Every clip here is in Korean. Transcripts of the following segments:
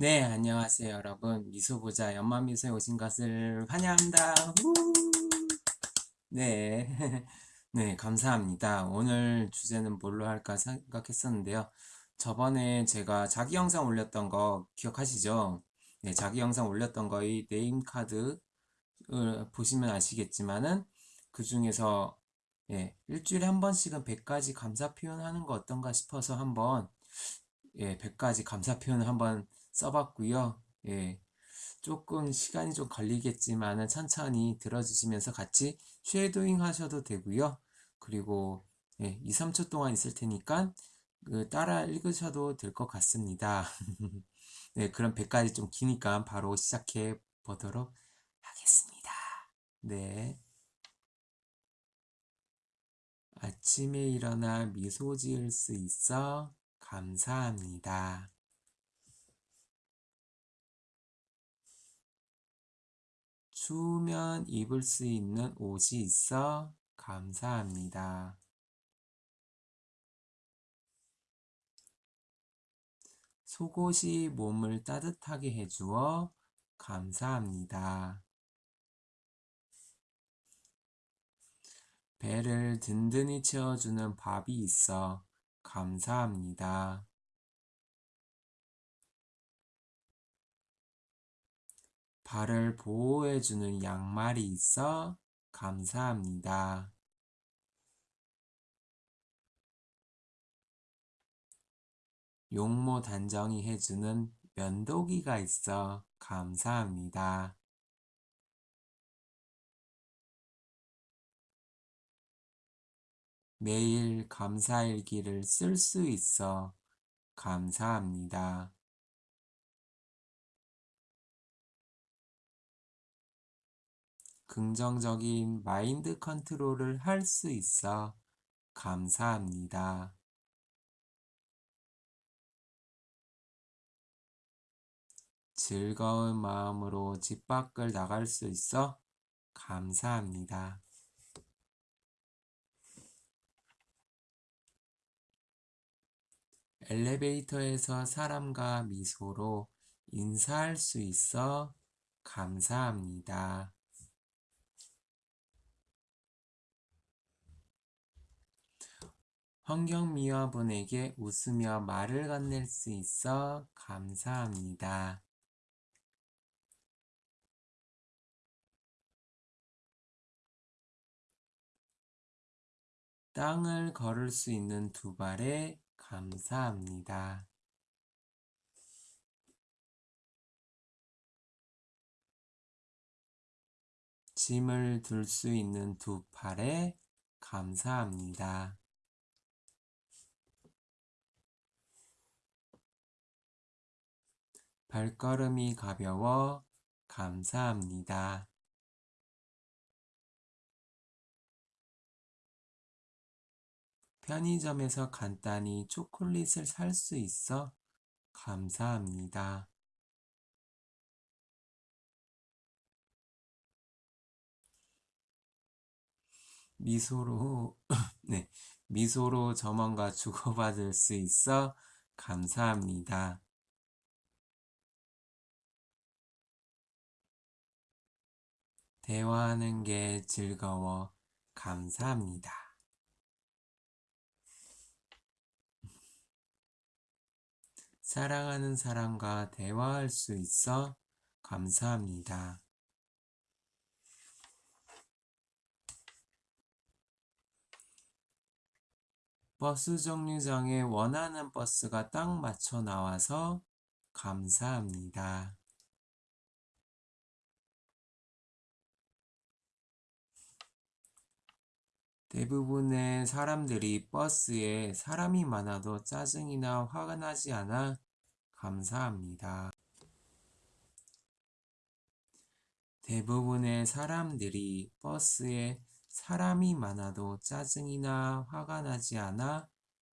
네, 안녕하세요, 여러분. 미소보자 연마미소에 오신 것을 환영합니다. 우! 네, 네, 감사합니다. 오늘 주제는 뭘로 할까 생각했었는데요. 저번에 제가 자기 영상 올렸던 거 기억하시죠? 네, 자기 영상 올렸던 거의 네임 카드를 보시면 아시겠지만은 그 중에서 예, 일주일에 한 번씩은 100가지 감사 표현하는 거 어떤가 싶어서 한번 예, 100가지 감사 표현을 한번 써봤고요. 예, 조금 시간이 좀 걸리겠지만은 천천히 들어주시면서 같이 쉐도잉 하셔도 되고요. 그리고 예, 2, 3초 동안 있을 테니까 그 따라 읽으셔도 될 것 같습니다. 네, 그럼 100가지 좀 기니까 바로 시작해 보도록 하겠습니다. 네. 아침에 일어나 미소 지을 수 있어 감사합니다. 추우면 입을 수 있는 옷이 있어 감사합니다. 속옷이 몸을 따뜻하게 해주어 감사합니다. 배를 든든히 채워주는 밥이 있어 감사합니다. 발을 보호해주는 양말이 있어 감사합니다. 용모 단정히 해주는 면도기가 있어 감사합니다. 매일 감사일기를 쓸 수 있어 감사합니다. 긍정적인 마인드 컨트롤을 할 수 있어 감사합니다. 즐거운 마음으로 집 밖을 나갈 수 있어 감사합니다. 엘리베이터에서 사람과 미소로 인사할 수 있어 감사합니다. 환경미화분에게 웃으며 말을 건넬 수 있어 감사합니다. 땅을 걸을 수 있는 두 발에 감사합니다. 짐을 들 수 있는 두 팔에 감사합니다. 발걸음이 가벼워 감사합니다. 편의점에서 간단히 초콜릿을 살 수 있어 감사합니다. 미소로, 네, 미소로 점원과 주고받을 수 있어 감사합니다. 대화하는 게 즐거워 감사합니다. 사랑하는 사람과 대화할 수 있어 감사합니다. 버스 정류장에 원하는 버스가 딱 맞춰 나와서 감사합니다. 대부분의 사람들이 버스에 사람이 많아도 짜증이나 화가 나지 않아 감사합니다. 대부분의 사람들이 버스에 사람이 많아도 짜증이나 화가 나지 않아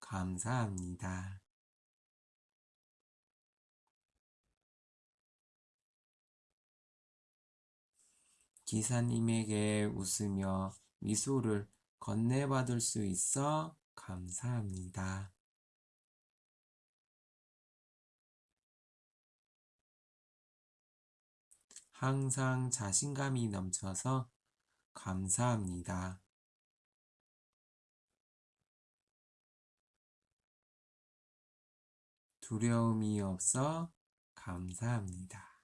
감사합니다. 기사님에게 웃으며 미소를 건네받을 수 있어 감사합니다. 항상 자신감이 넘쳐서 감사합니다. 두려움이 없어 감사합니다.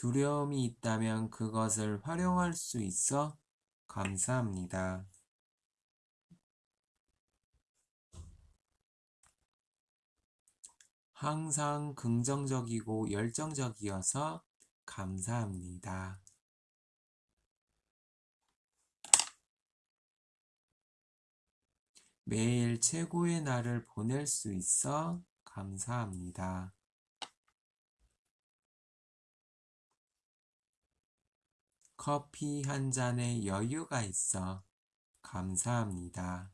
두려움이 있다면 그것을 활용할 수 있어 감사합니다. 항상 긍정적이고 열정적이어서 감사합니다. 매일 최고의 날을 보낼 수 있어 감사합니다. 커피 한 잔에 여유가 있어 감사합니다.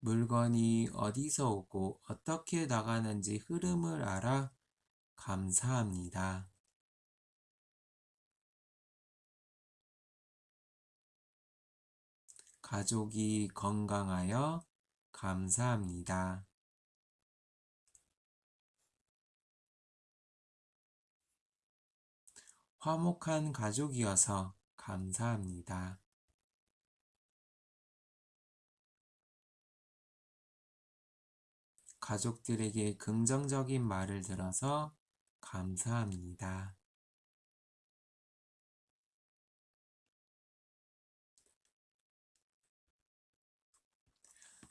물건이 어디서 오고 어떻게 나가는지 흐름을 알아 감사합니다. 가족이 건강하여 감사합니다. 화목한 가족이어서 감사합니다. 가족들에게 긍정적인 말을 들어서 감사합니다.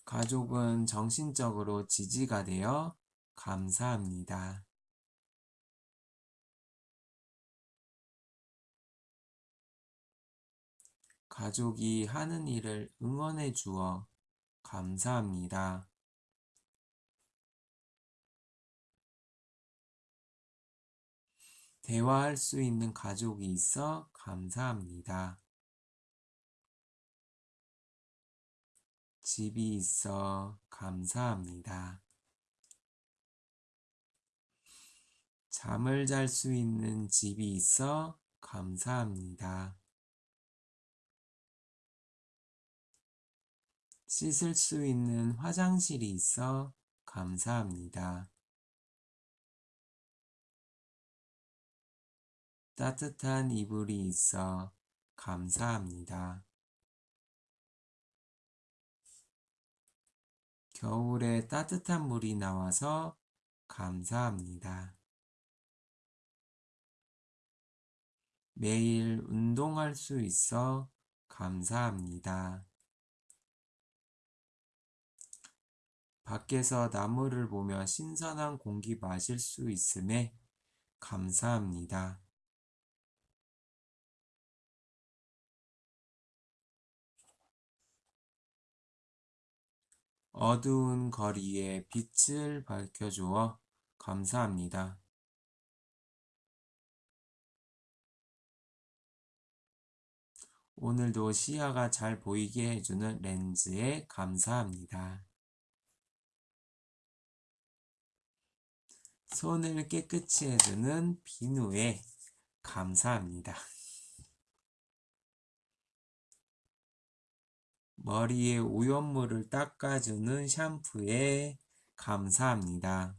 가족은 정신적으로 지지가 되어 감사합니다. 가족이 하는 일을 응원해 주어 감사합니다. 대화할 수 있는 가족이 있어 감사합니다. 집이 있어 감사합니다. 잠을 잘 수 있는 집이 있어 감사합니다. 씻을 수 있는 화장실이 있어 감사합니다. 따뜻한 이불이 있어 감사합니다. 겨울에 따뜻한 물이 나와서 감사합니다. 매일 운동할 수 있어 감사합니다. 밖에서 나무를 보며 신선한 공기 마실 수 있음에 감사합니다. 어두운 거리에 빛을 밝혀주어 감사합니다. 오늘도 시야가 잘 보이게 해주는 렌즈에 감사합니다. 손을 깨끗이 해주는 비누에 감사합니다. 머리에 오염물을 닦아주는 샴푸에 감사합니다.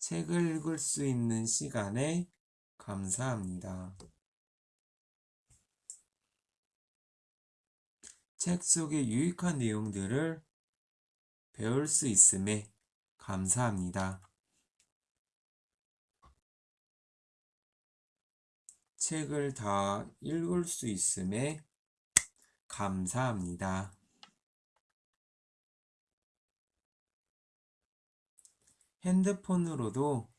책을 읽을 수 있는 시간에 감사합니다. 책 속의 유익한 내용들을 배울 수 있음에 감사합니다. 책을 다 읽을 수 있음에 감사합니다. 핸드폰으로도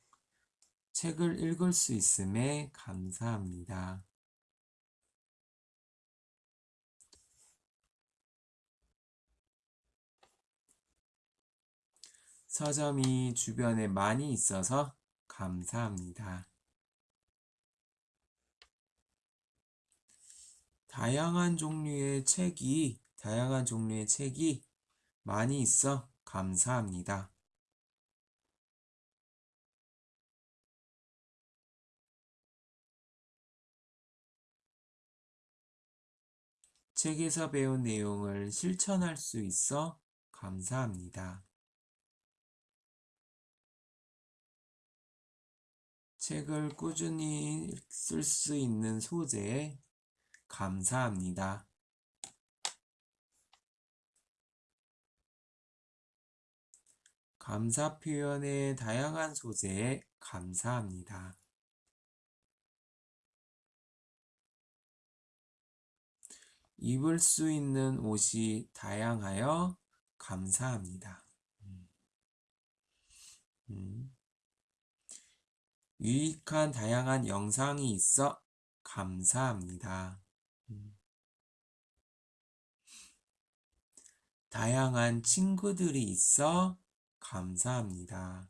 책을 읽을 수 있음에 감사합니다. 서점이 주변에 많이 있어서 감사합니다. 다양한 종류의 책이, 다양한 종류의 책이 많이 있어 감사합니다. 책에서 배운 내용을 실천할 수 있어 감사합니다. 책을 꾸준히 쓸 수 있는 소재에 감사합니다. 감사 표현의 다양한 소재에 감사합니다. 입을 수 있는 옷이 다양하여 감사합니다. 음. 유익한 다양한 영상이 있어 감사합니다. 음. 다양한 친구들이 있어 감사합니다.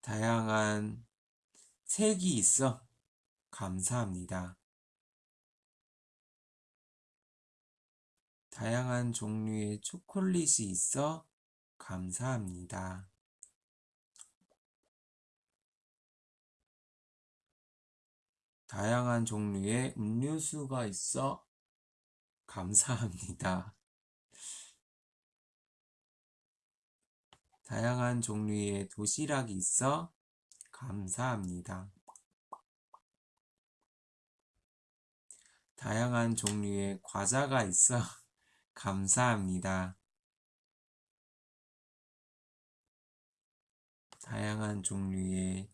다양한 색이 있어 감사합니다. 다양한 종류의 초콜릿이 있어 감사합니다. 다양한 종류의 음료수가 있어 감사합니다. 다양한 종류의 도시락이 있어 감사합니다. 다양한 종류의 과자가 있어 감사합니다. 다양한 종류의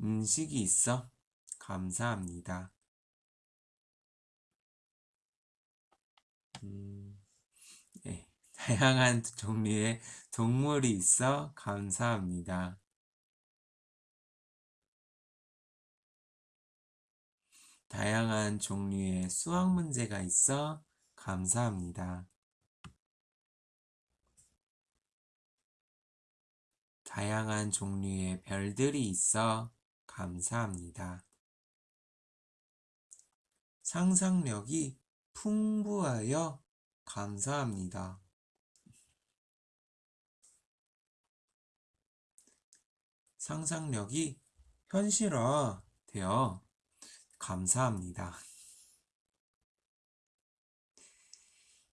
음식이 있어 감사합니다. 음, 네. 다양한 종류의 동물이 있어 감사합니다. 다양한 종류의 수학 문제가 있어 감사합니다. 다양한 종류의 별들이 있어 감사합니다. 상상력이 풍부하여 감사합니다. 상상력이 현실화되어 감사합니다.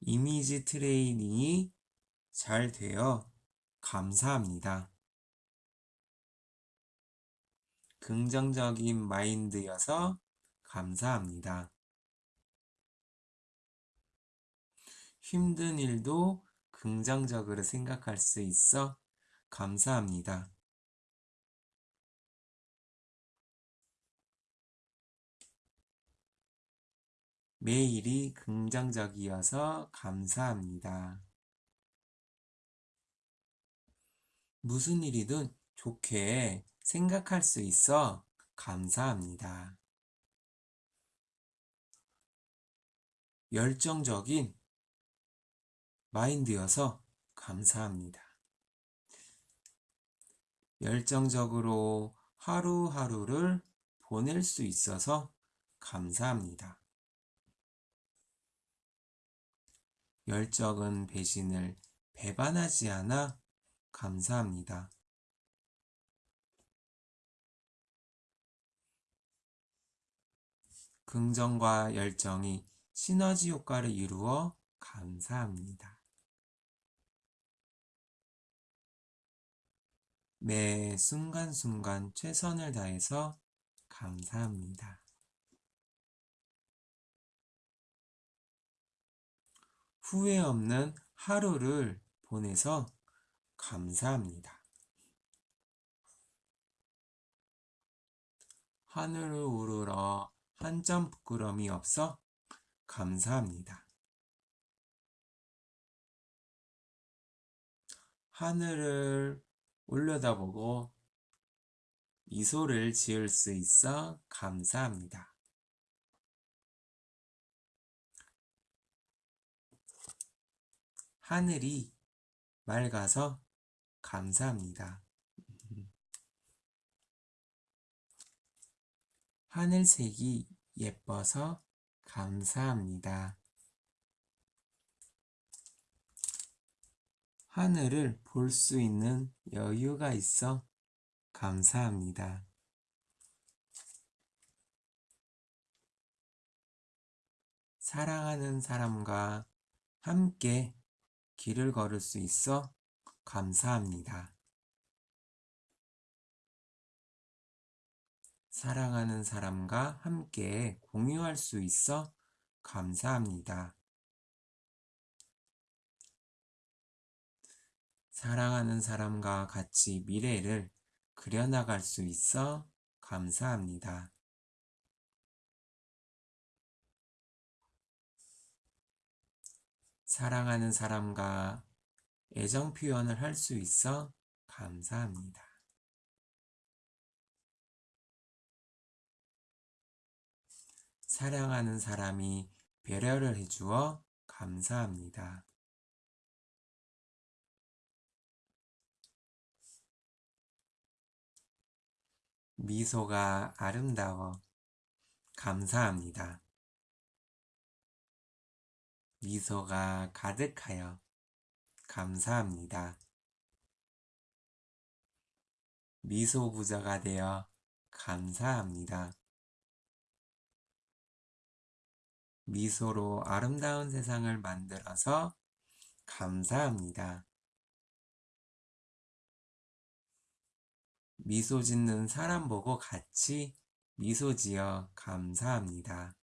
이미지 트레이닝이 잘 되어 감사합니다. 긍정적인 마인드여서 감사합니다. 힘든 일도 긍정적으로 생각할 수 있어 감사합니다. 매일이 긍정적이어서 감사합니다. 무슨 일이든 좋게 생각할 수 있어 감사합니다. 열정적인 마인드여서 감사합니다. 열정적으로 하루하루를 보낼 수 있어서 감사합니다. 열정은 배신을 배반하지 않아 감사합니다. 긍정과 열정이 시너지 효과를 이루어 감사합니다. 매 순간순간 최선을 다해서 감사합니다. 후회 없는 하루를 보내서 감사합니다. 하늘을 우러러 한 점 부끄럼이 없어 감사합니다. 하늘을 올려다보고 미소를 지을 수 있어 감사합니다. 하늘이 맑아서 감사합니다. 하늘색이 예뻐서 감사합니다. 하늘을 볼 수 있는 여유가 있어 감사합니다. 사랑하는 사람과 함께 길을 걸을 수 있어 감사합니다. 사랑하는 사람과 함께 공유할 수 있어 감사합니다. 사랑하는 사람과 같이 미래를 그려나갈 수 있어 감사합니다. 사랑하는 사람과 애정 표현을 할 수 있어 감사합니다. 사랑하는 사람이 배려를 해주어 감사합니다. 미소가 아름다워 감사합니다. 미소가 가득하여 감사합니다. 미소 부자가 되어 감사합니다. 미소로 아름다운 세상을 만들어서 감사합니다. 미소 짓는 사람 보고 같이 미소 지어 감사합니다.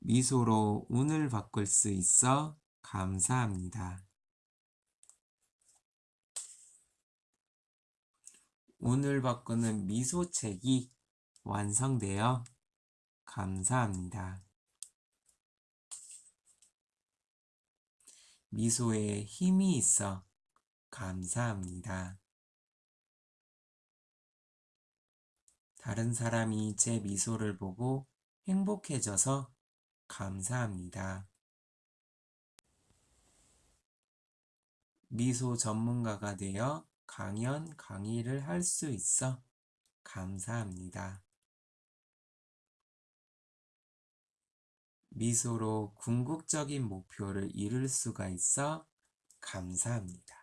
미소로 운을 바꿀 수 있어 감사합니다. 운을 바꾸는 미소책이 완성되어 감사합니다. 미소에 힘이 있어 감사합니다. 다른 사람이 제 미소를 보고 행복해져서 감사합니다. 미소 전문가가 되어 강연, 강의를 할 수 있어 감사합니다. 미소로 궁극적인 목표를 이룰 수가 있어 감사합니다.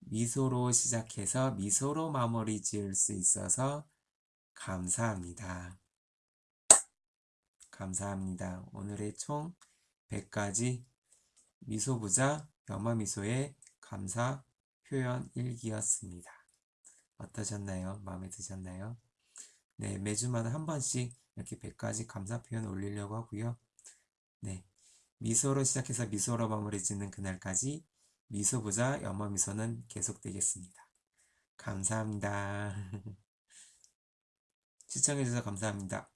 미소로 시작해서 미소로 마무리 지을 수 있어서 감사합니다. 감사합니다. 오늘의 총 100가지 미소부자 염화미소의 감사 표현 일기였습니다. 어떠셨나요? 마음에 드셨나요? 네, 매주마다 한 번씩 이렇게 100가지 감사 표현 올리려고 하고요. 네, 미소로 시작해서 미소로 마무리 짓는 그날까지 미소부자 염화미소는 계속되겠습니다. 감사합니다. 시청해주셔서 감사합니다.